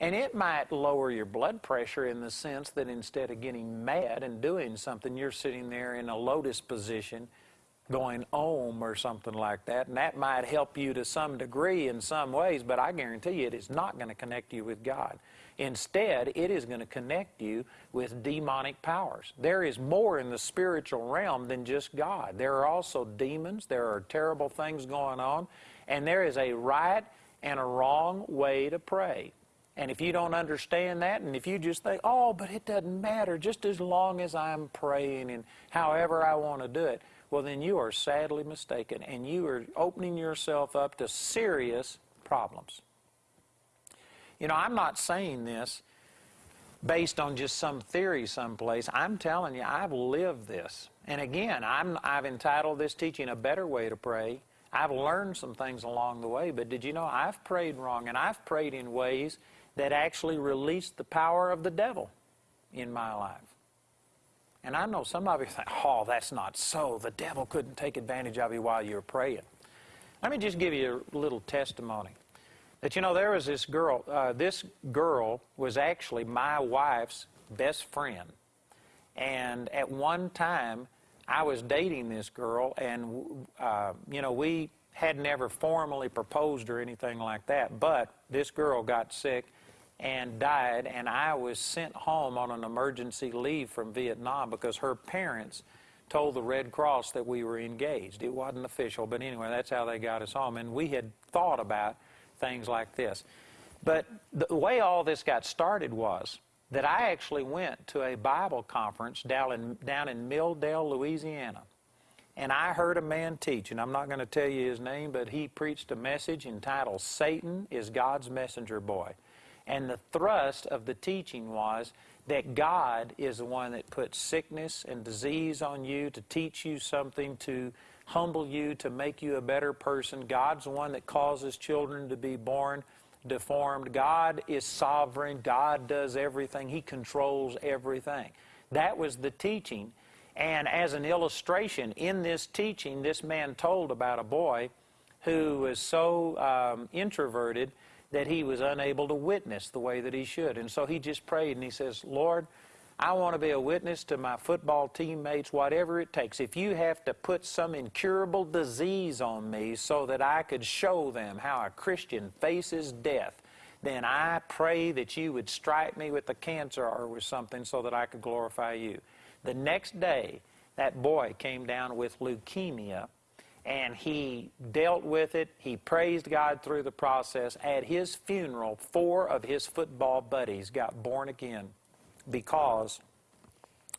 And it might lower your blood pressure in the sense that instead of getting mad and doing something, you're sitting there in a lotus position going om or something like that. And that might help you to some degree in some ways, but I guarantee you it is not going to connect you with God. Instead, it is going to connect you with demonic powers. There is more in the spiritual realm than just God. There are also demons, there are terrible things going on, and there is a right and a wrong way to pray. And if you don't understand that, and if you just think, oh, but it doesn't matter, just as long as I'm praying and however I want to do it, well, then you are sadly mistaken, and you are opening yourself up to serious problems. You know, I'm not saying this based on just some theory someplace. I'm telling you, I've lived this. And again, I'm, I've entitled this teaching A Better Way to Pray. I've learned some things along the way, but did you know I've prayed wrong, and I've prayed in ways that actually released the power of the devil in my life. And I know some of you think, oh, that's not so. The devil couldn't take advantage of you while you were praying. Let me just give you a little testimony. That you know, there was this girl. Uh, this girl was actually my wife's best friend. And at one time, I was dating this girl, and, uh, you know, we had never formally proposed or anything like that. But this girl got sick, and died, and I was sent home on an emergency leave from Vietnam because her parents told the Red Cross that we were engaged. It wasn't official, but anyway, that's how they got us home. And we had thought about things like this. But the way all this got started was that I actually went to a Bible conference down in, down in Milldale, Louisiana. And I heard a man teach, and I'm not going to tell you his name, but he preached a message entitled Satan is God's Messenger Boy. And the thrust of the teaching was that God is the one that puts sickness and disease on you to teach you something, to humble you, to make you a better person. God's the one that causes children to be born deformed. God is sovereign. God does everything. He controls everything. That was the teaching. And as an illustration, in this teaching, this man told about a boy who was so um, introverted that he was unable to witness the way that he should. And so he just prayed and he says, Lord, I want to be a witness to my football teammates, whatever it takes. If you have to put some incurable disease on me so that I could show them how a Christian faces death, then I pray that you would strike me with a cancer or with something so that I could glorify you. The next day, that boy came down with leukemia and he dealt with it. He praised God through the process. At his funeral, four of his football buddies got born again because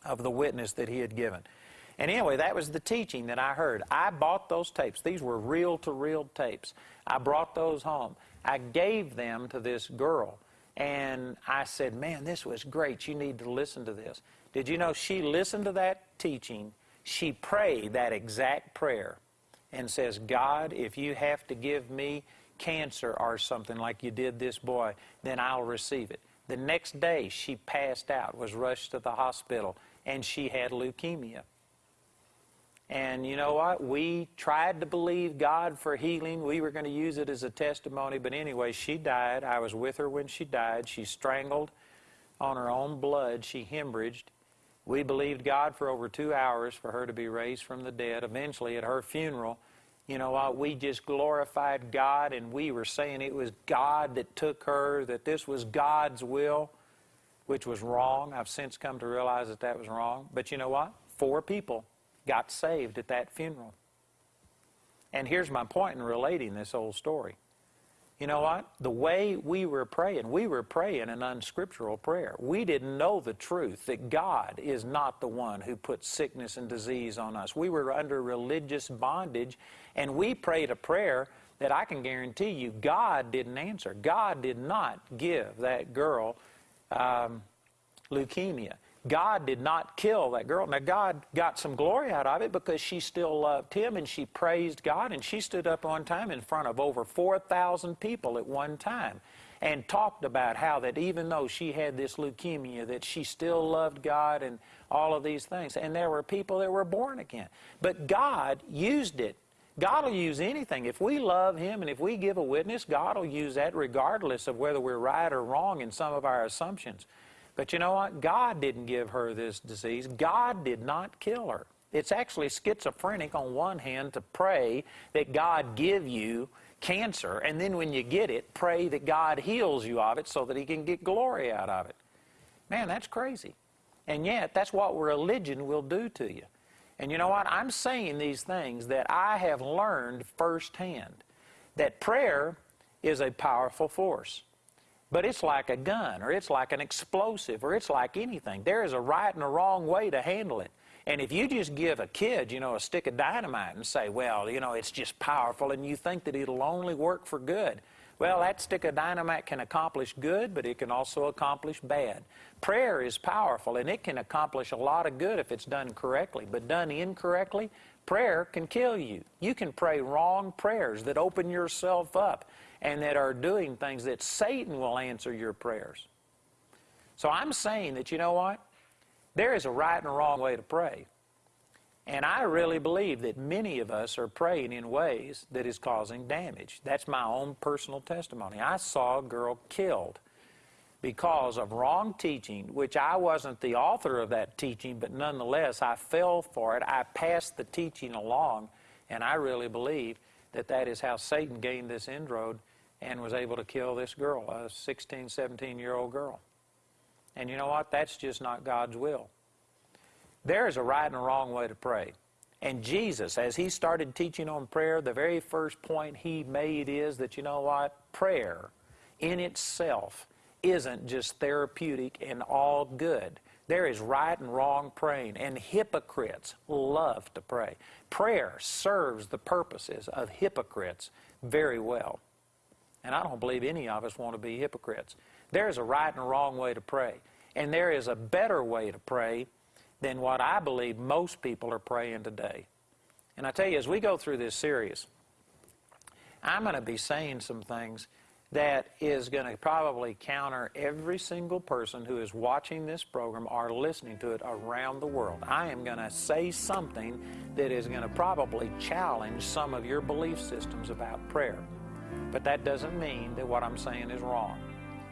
of the witness that he had given. And anyway, that was the teaching that I heard. I bought those tapes. These were reel to reel tapes. I brought those home. I gave them to this girl. And I said, Man, this was great. You need to listen to this. Did you know she listened to that teaching? She prayed that exact prayer and says, God, if you have to give me cancer or something like you did this boy, then I'll receive it. The next day, she passed out, was rushed to the hospital, and she had leukemia. And you know what? We tried to believe God for healing. We were going to use it as a testimony. But anyway, she died. I was with her when she died. She strangled on her own blood. She hemorrhaged. We believed God for over two hours for her to be raised from the dead. Eventually, at her funeral, you know what? We just glorified God and we were saying it was God that took her, that this was God's will, which was wrong. I've since come to realize that that was wrong. But you know what? Four people got saved at that funeral. And here's my point in relating this whole story. You know what? The way we were praying, we were praying an unscriptural prayer. We didn't know the truth that God is not the one who puts sickness and disease on us. We were under religious bondage, and we prayed a prayer that I can guarantee you God didn't answer. God did not give that girl um, leukemia. God did not kill that girl. Now, God got some glory out of it because she still loved Him and she praised God. And she stood up one time in front of over 4,000 people at one time and talked about how that even though she had this leukemia, that she still loved God and all of these things. And there were people that were born again. But God used it God will use anything. If we love Him and if we give a witness, God will use that regardless of whether we're right or wrong in some of our assumptions. But you know what? God didn't give her this disease. God did not kill her. It's actually schizophrenic on one hand to pray that God give you cancer, and then when you get it, pray that God heals you of it so that He can get glory out of it. Man, that's crazy. And yet, that's what religion will do to you. And you know what? I'm saying these things that I have learned firsthand that prayer is a powerful force. But it's like a gun, or it's like an explosive, or it's like anything. There is a right and a wrong way to handle it. And if you just give a kid, you know, a stick of dynamite and say, well, you know, it's just powerful, and you think that it'll only work for good, well, that stick of dynamite can accomplish good, but it can also accomplish bad. Prayer is powerful, and it can accomplish a lot of good if it's done correctly, but done incorrectly, prayer can kill you. You can pray wrong prayers that open yourself up and that are doing things that Satan will answer your prayers. So I'm saying that, you know what? There is a right and a wrong way to pray. And I really believe that many of us are praying in ways that is causing damage. That's my own personal testimony. I saw a girl killed because of wrong teaching, which I wasn't the author of that teaching, but nonetheless, I fell for it. I passed the teaching along, and I really believe that that is how Satan gained this inroad and was able to kill this girl, a 16, 17 year old girl. And you know what? That's just not God's will. There is a right and a wrong way to pray. And Jesus, as he started teaching on prayer, the very first point he made is that, you know what? Prayer in itself isn't just therapeutic and all good. There is right and wrong praying, and hypocrites love to pray. Prayer serves the purposes of hypocrites very well. And I don't believe any of us want to be hypocrites. There is a right and a wrong way to pray. And there is a better way to pray than what I believe most people are praying today. And I tell you, as we go through this series, I'm going to be saying some things that is going to probably counter every single person who is watching this program or listening to it around the world. I am going to say something that is going to probably challenge some of your belief systems about prayer. But that doesn't mean that what I'm saying is wrong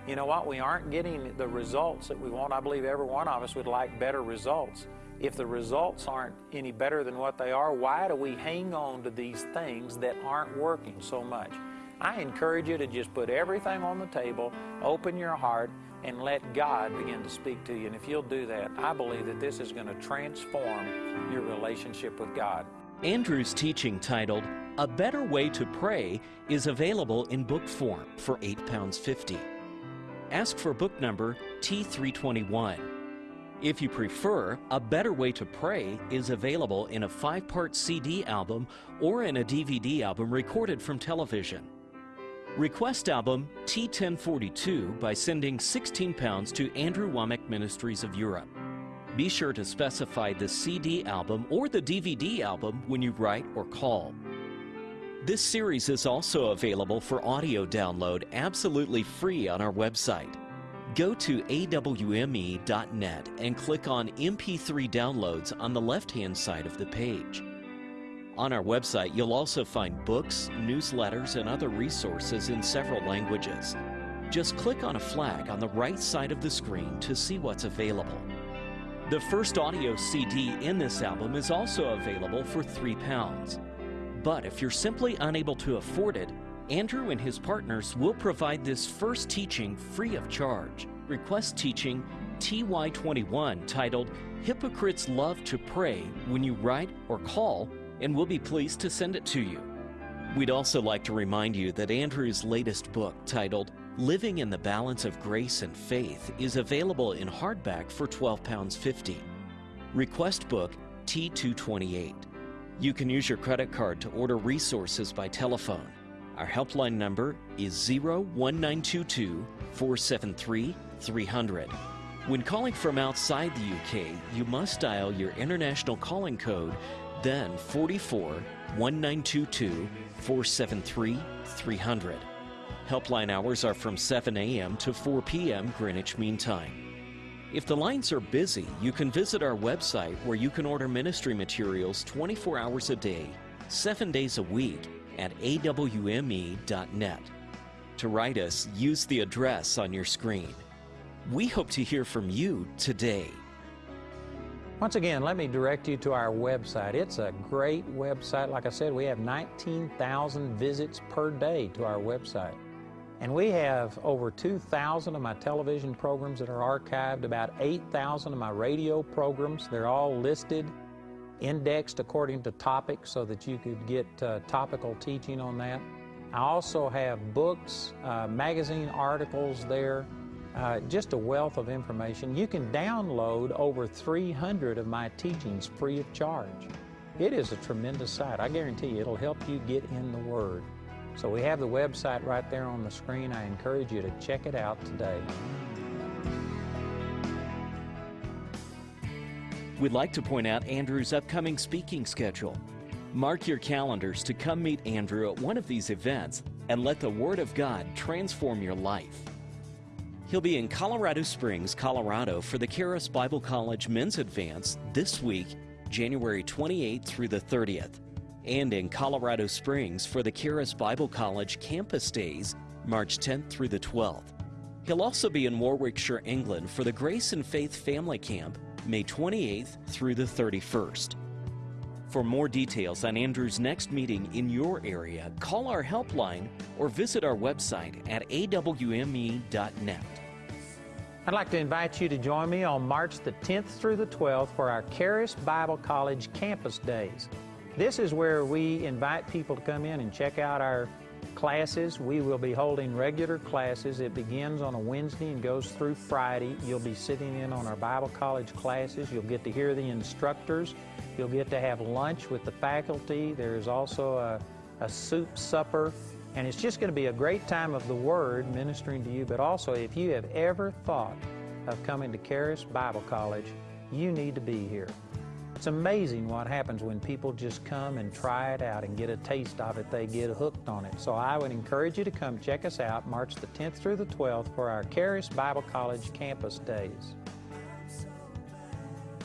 you know what? We aren't getting the results that we want. I believe every one of us would like better results. If the results aren't any better than what they are, why do we hang on to these things that aren't working so much? I encourage you to just put everything on the table, open your heart, and let God begin to speak to you. And if you'll do that, I believe that this is going to transform your relationship with God. Andrew's teaching titled A Better Way to Pray is available in book form for £8.50 ask for book number T321. If you prefer, A Better Way to Pray is available in a five part CD album or in a DVD album recorded from television. Request album T1042 by sending 16 pounds to Andrew Wommack Ministries of Europe. Be sure to specify the CD album or the DVD album when you write or call. This series is also available for audio download absolutely free on our website. Go to awme.net and click on MP3 downloads on the left hand side of the page. On our website, you'll also find books, newsletters, and other resources in several languages. Just click on a flag on the right side of the screen to see what's available. The first audio CD in this album is also available for £3. But if you're simply unable to afford it, Andrew and his partners will provide this first teaching free of charge. Request teaching TY21 titled Hypocrites Love to Pray when you write or call, and we'll be pleased to send it to you. We'd also like to remind you that Andrew's latest book, titled Living in the Balance of Grace and Faith, is available in hardback for £12.50. Request book T228. You can use your credit card to order resources by telephone. Our helpline number is 01922 473 300. When calling from outside the UK, you must dial your international calling code, then 44 1922 473 300. Helpline hours are from 7 a.m. to 4 p.m. Greenwich Mean Time. If the lines are busy, you can visit our website where you can order ministry materials 24 hours a day, seven days a week at awme.net. To write us, use the address on your screen. We hope to hear from you today. Once again, let me direct you to our website. It's a great website. Like I said, we have 19,000 visits per day to our website. And we have over 2,000 of my television programs that are archived, about 8,000 of my radio programs. They're all listed, indexed according to topic so that you could get uh, topical teaching on that. I also have books, uh, magazine articles there, uh, just a wealth of information. You can download over 300 of my teachings free of charge. It is a tremendous site. I guarantee you it'll help you get in the Word. So we have the website right there on the screen. I encourage you to check it out today. We'd like to point out Andrew's upcoming speaking schedule. Mark your calendars to come meet Andrew at one of these events and let the Word of God transform your life. He'll be in Colorado Springs, Colorado for the Charis Bible College Men's Advance this week, January 28th through the 30th, and in Colorado Springs for the Charis Bible College Campus Days, March 10th through the 12th. He'll also be in Warwickshire, England for the Grace and Faith Family Camp, May 28th through the 31st. For more details on Andrew's next meeting in your area, call our helpline or visit our website at awme.net. I'd like to invite you to join me on March the 10th through the 12th for our Charis Bible College Campus Days. This is where we invite people to come in and check out our classes. We will be holding regular classes. It begins on a Wednesday and goes through Friday. You'll be sitting in on our Bible College classes. You'll get to hear the instructors. You'll get to have lunch with the faculty. There's also a, a soup supper. And it's just going to be a great time of the Word ministering to you. But also, if you have ever thought of coming to Charis Bible College, you need to be here. It's amazing what happens when people just come and try it out and get a taste of it. They get hooked on it. So I would encourage you to come check us out March the 10th through the 12th for our Charis Bible College Campus Days.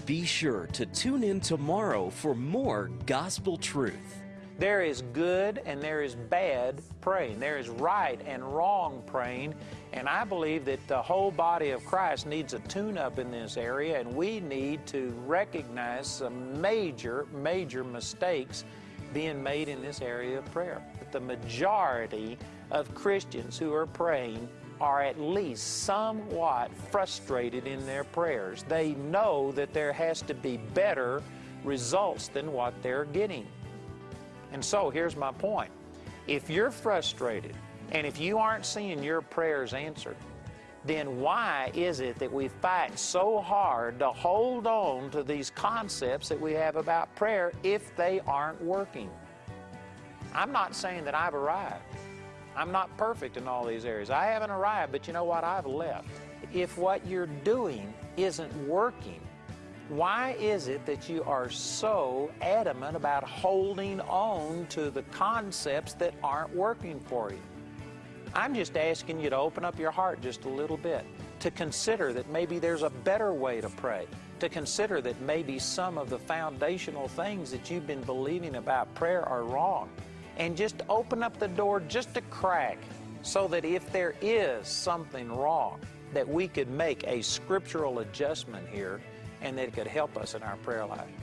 Be sure to tune in tomorrow for more gospel truth. There is good and there is bad praying. There is right and wrong praying. And I believe that the whole body of Christ needs a tune up in this area, and we need to recognize some major, major mistakes being made in this area of prayer. The majority of Christians who are praying are at least somewhat frustrated in their prayers. They know that there has to be better results than what they're getting. And so here's my point. If you're frustrated and if you aren't seeing your prayers answered, then why is it that we fight so hard to hold on to these concepts that we have about prayer if they aren't working? I'm not saying that I've arrived. I'm not perfect in all these areas. I haven't arrived, but you know what? I've left. If what you're doing isn't working, why is it that you are so adamant about holding on to the concepts that aren't working for you? I'm just asking you to open up your heart just a little bit, to consider that maybe there's a better way to pray, to consider that maybe some of the foundational things that you've been believing about prayer are wrong, and just open up the door just a crack so that if there is something wrong, that we could make a scriptural adjustment here and that it could help us in our prayer life.